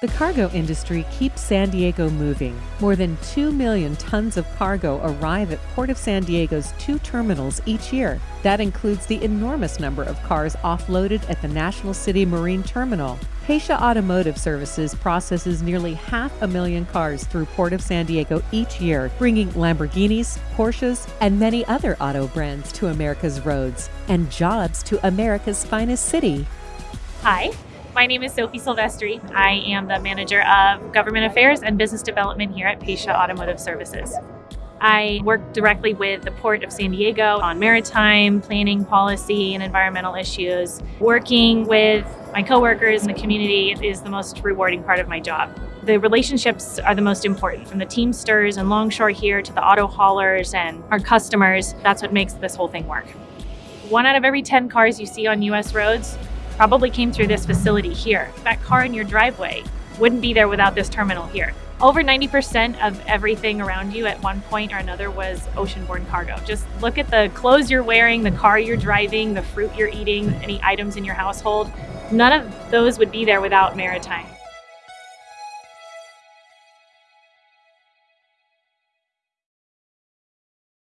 The cargo industry keeps San Diego moving. More than 2 million tons of cargo arrive at Port of San Diego's two terminals each year. That includes the enormous number of cars offloaded at the National City Marine Terminal. Pasha Automotive Services processes nearly half a million cars through Port of San Diego each year, bringing Lamborghinis, Porsches, and many other auto brands to America's roads and jobs to America's finest city. Hi, my name is Sophie Silvestri. I am the Manager of Government Affairs and Business Development here at Pasha Automotive Services. I work directly with the Port of San Diego on maritime planning policy and environmental issues. Working with my coworkers and the community is the most rewarding part of my job. The relationships are the most important, from the Teamsters and Longshore here to the auto haulers and our customers. That's what makes this whole thing work. One out of every 10 cars you see on US roads probably came through this facility here. That car in your driveway wouldn't be there without this terminal here. Over 90% of everything around you at one point or another was oceanborne cargo. Just look at the clothes you're wearing, the car you're driving, the fruit you're eating, any items in your household. None of those would be there without maritime.